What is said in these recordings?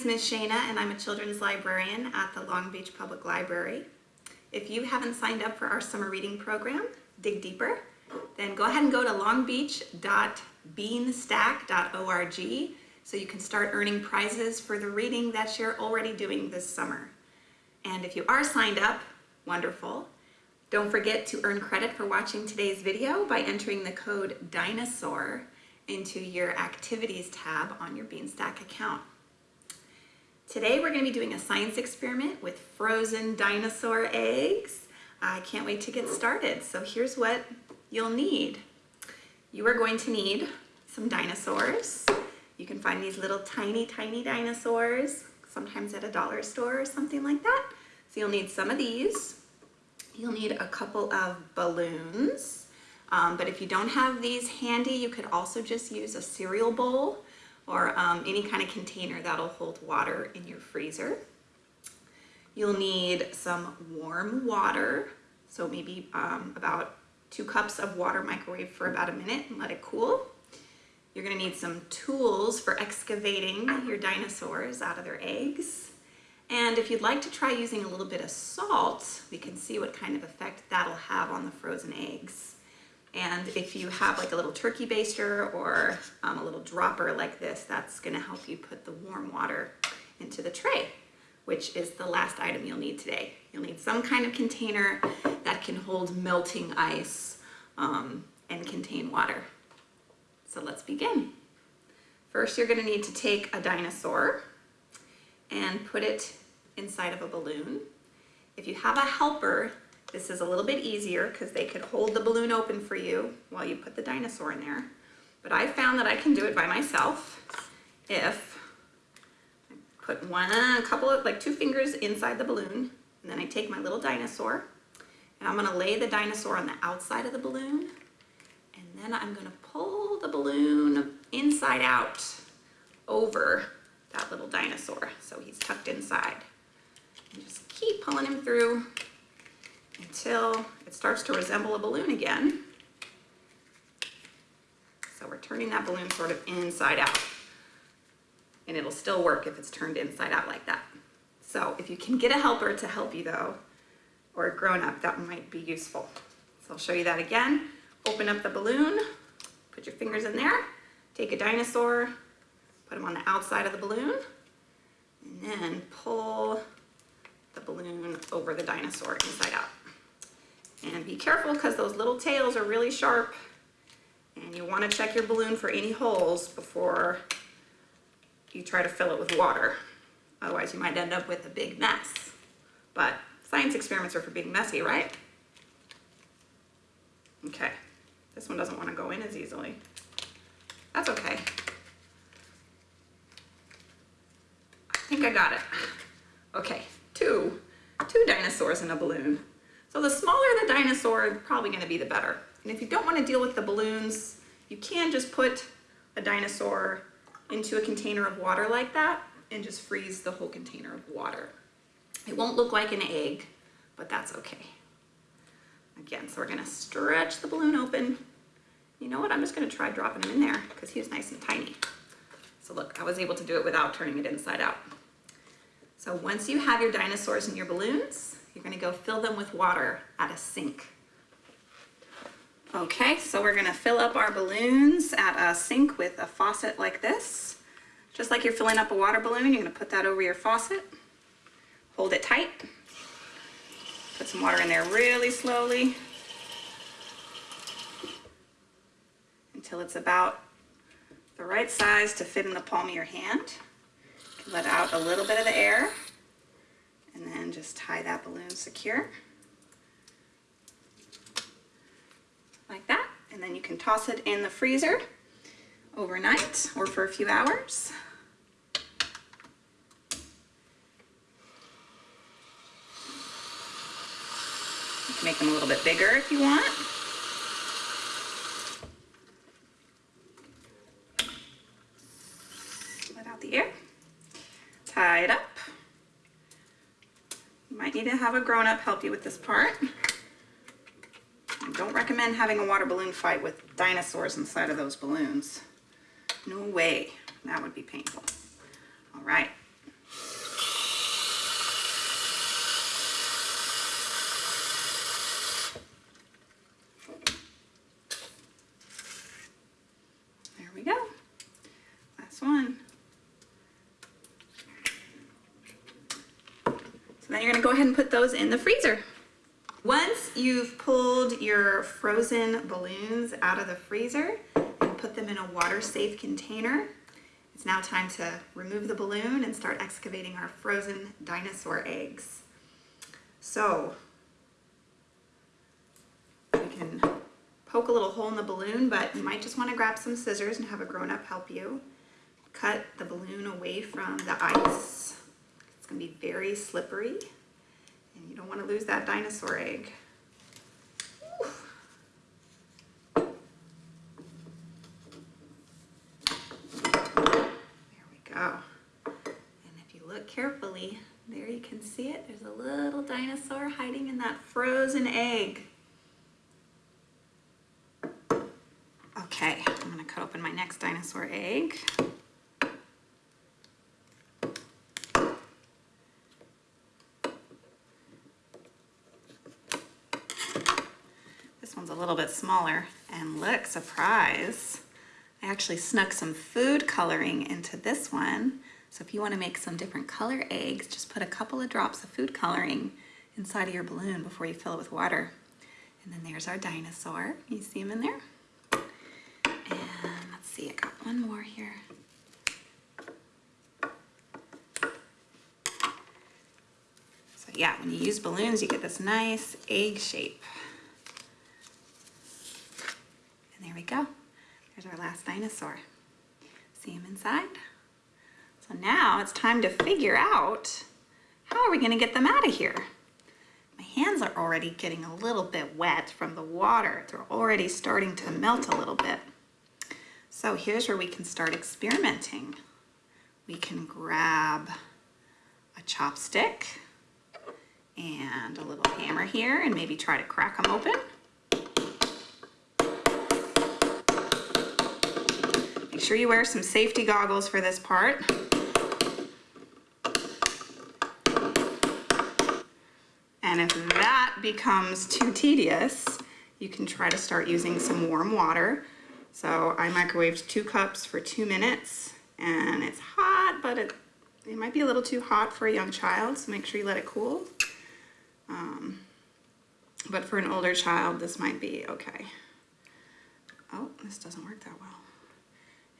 is Ms. Shana and I'm a children's librarian at the Long Beach Public Library. If you haven't signed up for our summer reading program, Dig Deeper, then go ahead and go to longbeach.beanstack.org so you can start earning prizes for the reading that you're already doing this summer. And if you are signed up, wonderful. Don't forget to earn credit for watching today's video by entering the code DINOSAUR into your activities tab on your Beanstack account. Today we're going to be doing a science experiment with frozen dinosaur eggs. I can't wait to get started. So here's what you'll need. You are going to need some dinosaurs. You can find these little tiny, tiny dinosaurs, sometimes at a dollar store or something like that. So you'll need some of these. You'll need a couple of balloons. Um, but if you don't have these handy, you could also just use a cereal bowl or um, any kind of container that'll hold water in your freezer. You'll need some warm water, so maybe um, about two cups of water microwave for about a minute and let it cool. You're gonna need some tools for excavating your dinosaurs out of their eggs. And if you'd like to try using a little bit of salt, we can see what kind of effect that'll have on the frozen eggs. And if you have like a little turkey baster or um, a little dropper like this, that's gonna help you put the warm water into the tray, which is the last item you'll need today. You'll need some kind of container that can hold melting ice um, and contain water. So let's begin. First, you're gonna need to take a dinosaur and put it inside of a balloon. If you have a helper, this is a little bit easier because they could hold the balloon open for you while you put the dinosaur in there. But I found that I can do it by myself if I put one, a couple of, like two fingers inside the balloon, and then I take my little dinosaur, and I'm gonna lay the dinosaur on the outside of the balloon, and then I'm gonna pull the balloon inside out over that little dinosaur. So he's tucked inside. And just keep pulling him through until it starts to resemble a balloon again. So we're turning that balloon sort of inside out. And it'll still work if it's turned inside out like that. So if you can get a helper to help you though, or a grown-up, that might be useful. So I'll show you that again. Open up the balloon, put your fingers in there, take a dinosaur, put them on the outside of the balloon, and then pull the balloon over the dinosaur inside out. And be careful because those little tails are really sharp and you want to check your balloon for any holes before you try to fill it with water. Otherwise you might end up with a big mess. But science experiments are for being messy, right? Okay, this one doesn't want to go in as easily. That's okay. I think I got it. Okay, two, two dinosaurs in a balloon. So the smaller the dinosaur, probably gonna be the better. And if you don't wanna deal with the balloons, you can just put a dinosaur into a container of water like that and just freeze the whole container of water. It won't look like an egg, but that's okay. Again, so we're gonna stretch the balloon open. You know what, I'm just gonna try dropping him in there because he's nice and tiny. So look, I was able to do it without turning it inside out. So once you have your dinosaurs and your balloons, you're gonna go fill them with water at a sink. Okay, so we're gonna fill up our balloons at a sink with a faucet like this. Just like you're filling up a water balloon, you're gonna put that over your faucet, hold it tight, put some water in there really slowly until it's about the right size to fit in the palm of your hand. Let out a little bit of the air and then just tie that balloon secure. Like that. And then you can toss it in the freezer overnight or for a few hours. You can make them a little bit bigger if you want might need to have a grown-up help you with this part. I don't recommend having a water balloon fight with dinosaurs inside of those balloons. No way. That would be painful. All right. There we go. Last one. Then you're gonna go ahead and put those in the freezer. Once you've pulled your frozen balloons out of the freezer and put them in a water-safe container, it's now time to remove the balloon and start excavating our frozen dinosaur eggs. So you can poke a little hole in the balloon, but you might just want to grab some scissors and have a grown-up help you. Cut the balloon away from the ice. Going to be very slippery and you don't want to lose that dinosaur egg. There we go. And if you look carefully, there you can see it. There's a little dinosaur hiding in that frozen egg. Okay, I'm gonna cut open my next dinosaur egg. This one's a little bit smaller and look, surprise. I actually snuck some food coloring into this one. So if you wanna make some different color eggs, just put a couple of drops of food coloring inside of your balloon before you fill it with water. And then there's our dinosaur. You see him in there? And let's see, I got one more here. So yeah, when you use balloons, you get this nice egg shape. And there we go. There's our last dinosaur. See him inside? So now it's time to figure out how are we gonna get them out of here? My hands are already getting a little bit wet from the water. They're already starting to melt a little bit. So here's where we can start experimenting. We can grab a chopstick and a little hammer here and maybe try to crack them open. Make sure you wear some safety goggles for this part. And if that becomes too tedious, you can try to start using some warm water. So I microwaved two cups for two minutes and it's hot, but it, it might be a little too hot for a young child, so make sure you let it cool. Um, but for an older child, this might be okay. Oh, this doesn't work that well.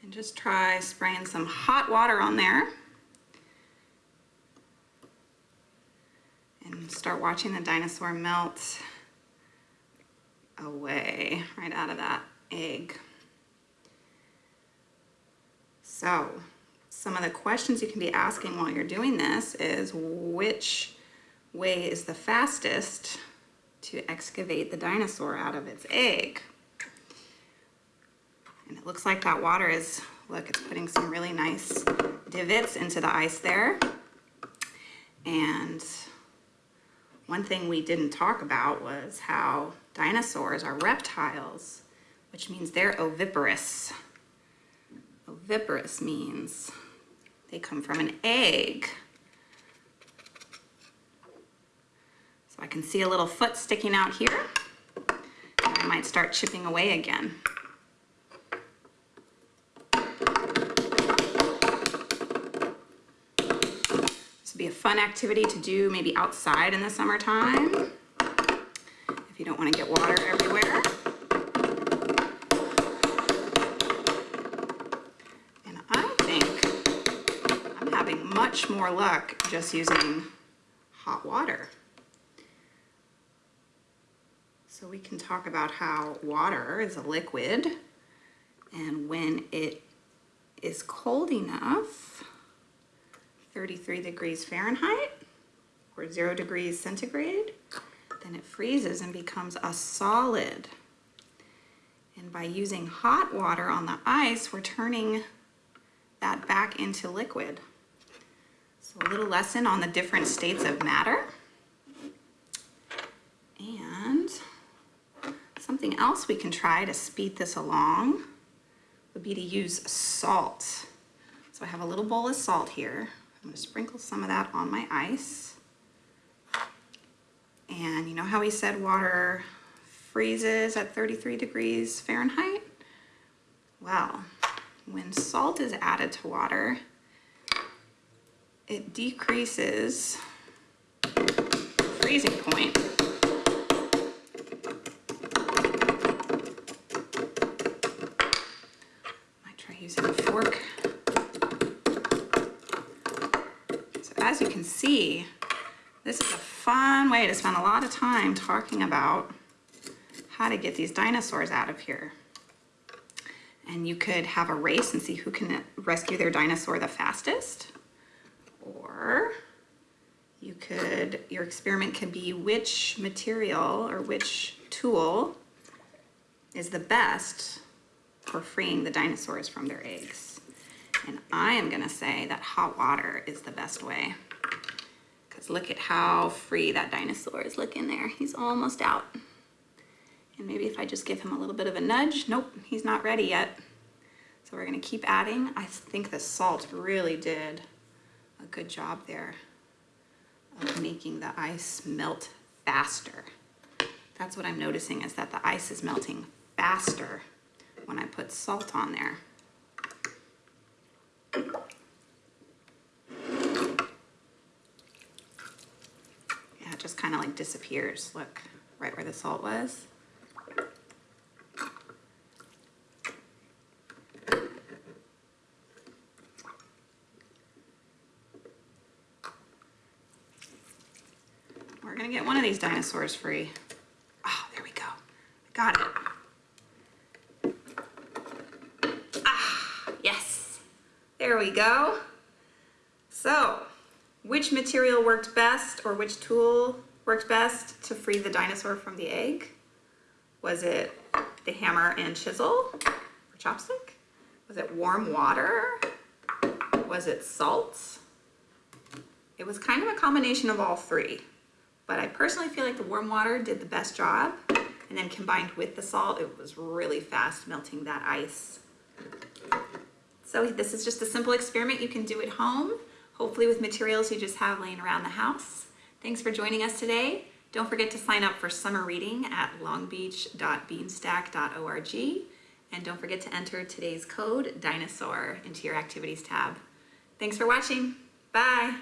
And just try spraying some hot water on there. And start watching the dinosaur melt away right out of that egg. So some of the questions you can be asking while you're doing this is which way is the fastest to excavate the dinosaur out of its egg? It looks like that water is, look, it's putting some really nice divots into the ice there. And one thing we didn't talk about was how dinosaurs are reptiles, which means they're oviparous. Oviparous means they come from an egg. So I can see a little foot sticking out here. I might start chipping away again. This would be a fun activity to do maybe outside in the summertime if you don't want to get water everywhere. And I think I'm having much more luck just using hot water. So we can talk about how water is a liquid and when it is cold enough, 33 degrees Fahrenheit or zero degrees centigrade, then it freezes and becomes a solid. And by using hot water on the ice, we're turning that back into liquid. So a little lesson on the different states of matter. And something else we can try to speed this along would be to use salt. So I have a little bowl of salt here. I'm gonna sprinkle some of that on my ice. And you know how we said water freezes at 33 degrees Fahrenheit? Well, when salt is added to water, it decreases freezing point. Might try using a fork. So as you can see, this is a fun way to spend a lot of time talking about how to get these dinosaurs out of here. And you could have a race and see who can rescue their dinosaur the fastest. Or you could, your experiment could be which material or which tool is the best for freeing the dinosaurs from their eggs. And I am gonna say that hot water is the best way. Because look at how free that dinosaur is looking there. He's almost out. And maybe if I just give him a little bit of a nudge, nope, he's not ready yet. So we're gonna keep adding. I think the salt really did a good job there of making the ice melt faster. That's what I'm noticing is that the ice is melting faster when I put salt on there. Yeah, it just kind of like disappears. Look, right where the salt was. We're gonna get one of these dinosaurs free. Oh, there we go. I got it. Ah, yes. There we go. So, which material worked best or which tool worked best to free the dinosaur from the egg? Was it the hammer and chisel or chopstick? Was it warm water? Was it salt? It was kind of a combination of all three, but I personally feel like the warm water did the best job. And then combined with the salt, it was really fast melting that ice. So this is just a simple experiment you can do at home, hopefully with materials you just have laying around the house. Thanks for joining us today. Don't forget to sign up for summer reading at longbeach.beanstack.org. And don't forget to enter today's code DINOSAUR into your activities tab. Thanks for watching. Bye.